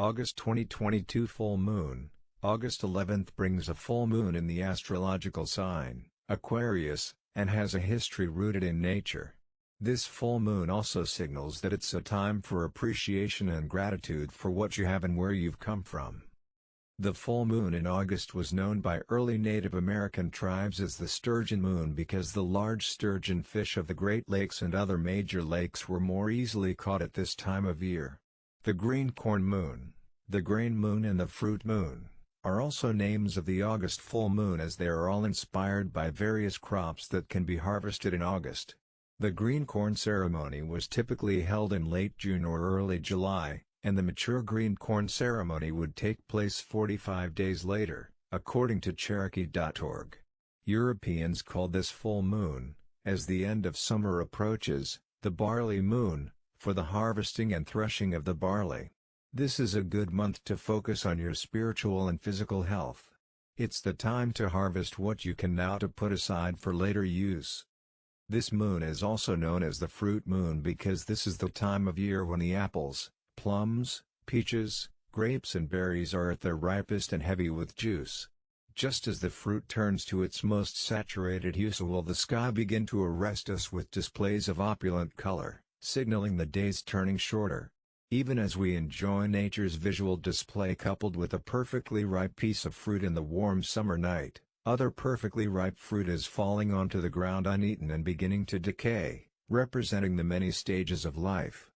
August 2022 Full Moon August 11th brings a full moon in the astrological sign, Aquarius, and has a history rooted in nature. This full moon also signals that it's a time for appreciation and gratitude for what you have and where you've come from. The full moon in August was known by early Native American tribes as the sturgeon moon because the large sturgeon fish of the Great Lakes and other major lakes were more easily caught at this time of year. The green corn moon, the grain moon and the fruit moon, are also names of the August full moon as they are all inspired by various crops that can be harvested in August. The green corn ceremony was typically held in late June or early July, and the mature green corn ceremony would take place 45 days later, according to Cherokee.org. Europeans call this full moon, as the end of summer approaches, the barley moon, for the harvesting and threshing of the barley. This is a good month to focus on your spiritual and physical health. It's the time to harvest what you can now to put aside for later use. This moon is also known as the fruit moon because this is the time of year when the apples, plums, peaches, grapes and berries are at their ripest and heavy with juice. Just as the fruit turns to its most saturated hue so will the sky begin to arrest us with displays of opulent color, signaling the days turning shorter. Even as we enjoy nature's visual display coupled with a perfectly ripe piece of fruit in the warm summer night, other perfectly ripe fruit is falling onto the ground uneaten and beginning to decay, representing the many stages of life.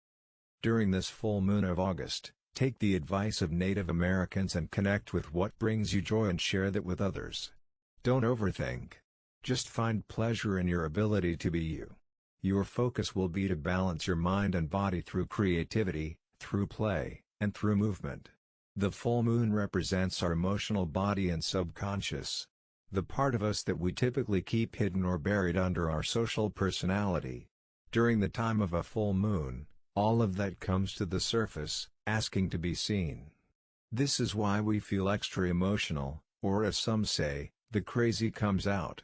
During this full moon of August, take the advice of Native Americans and connect with what brings you joy and share that with others. Don't overthink. Just find pleasure in your ability to be you. Your focus will be to balance your mind and body through creativity, through play, and through movement. The full moon represents our emotional body and subconscious. The part of us that we typically keep hidden or buried under our social personality. During the time of a full moon, all of that comes to the surface, asking to be seen. This is why we feel extra emotional, or as some say, the crazy comes out.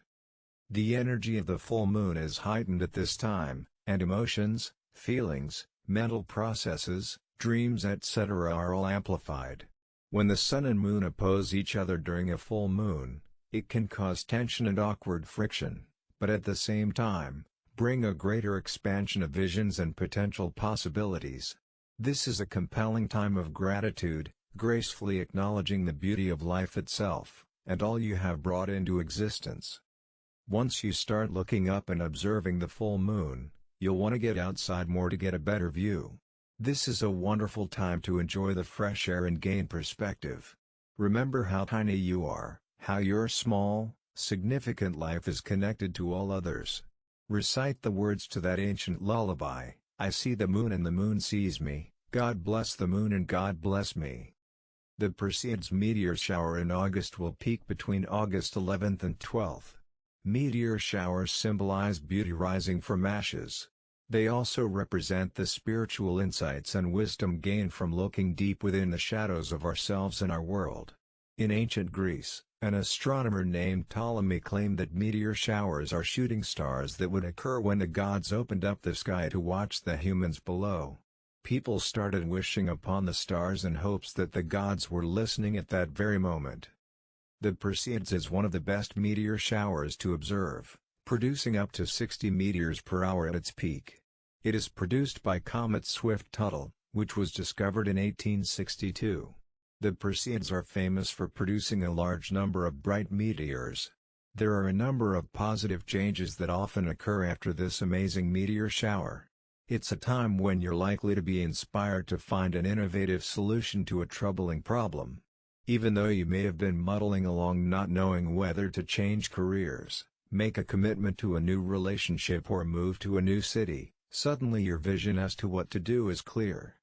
The energy of the full moon is heightened at this time, and emotions, feelings, mental processes, dreams etc. are all amplified. When the sun and moon oppose each other during a full moon, it can cause tension and awkward friction, but at the same time, bring a greater expansion of visions and potential possibilities. This is a compelling time of gratitude, gracefully acknowledging the beauty of life itself, and all you have brought into existence. Once you start looking up and observing the full moon, you'll want to get outside more to get a better view. This is a wonderful time to enjoy the fresh air and gain perspective. Remember how tiny you are, how your small, significant life is connected to all others. Recite the words to that ancient lullaby, I see the moon and the moon sees me, God bless the moon and God bless me. The Perseids meteor shower in August will peak between August 11th and 12th. Meteor showers symbolize beauty rising from ashes. They also represent the spiritual insights and wisdom gained from looking deep within the shadows of ourselves and our world. In ancient Greece, an astronomer named Ptolemy claimed that meteor showers are shooting stars that would occur when the gods opened up the sky to watch the humans below. People started wishing upon the stars in hopes that the gods were listening at that very moment. The Perseids is one of the best meteor showers to observe, producing up to 60 meteors per hour at its peak. It is produced by comet Swift-Tuttle, which was discovered in 1862. The Perseids are famous for producing a large number of bright meteors. There are a number of positive changes that often occur after this amazing meteor shower. It's a time when you're likely to be inspired to find an innovative solution to a troubling problem. Even though you may have been muddling along not knowing whether to change careers, make a commitment to a new relationship or move to a new city, suddenly your vision as to what to do is clear.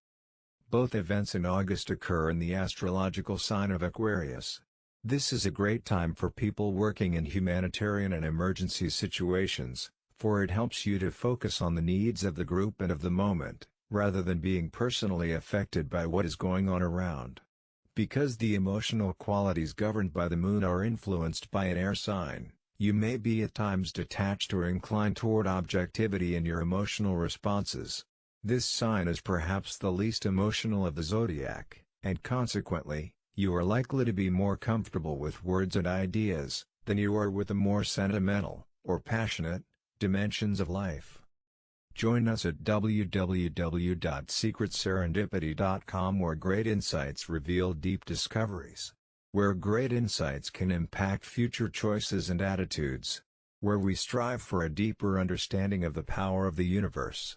Both events in August occur in the astrological sign of Aquarius. This is a great time for people working in humanitarian and emergency situations, for it helps you to focus on the needs of the group and of the moment, rather than being personally affected by what is going on around. Because the emotional qualities governed by the moon are influenced by an air sign, you may be at times detached or inclined toward objectivity in your emotional responses. This sign is perhaps the least emotional of the zodiac, and consequently, you are likely to be more comfortable with words and ideas, than you are with the more sentimental, or passionate, dimensions of life. Join us at www.secretserendipity.com where great insights reveal deep discoveries. Where great insights can impact future choices and attitudes. Where we strive for a deeper understanding of the power of the universe.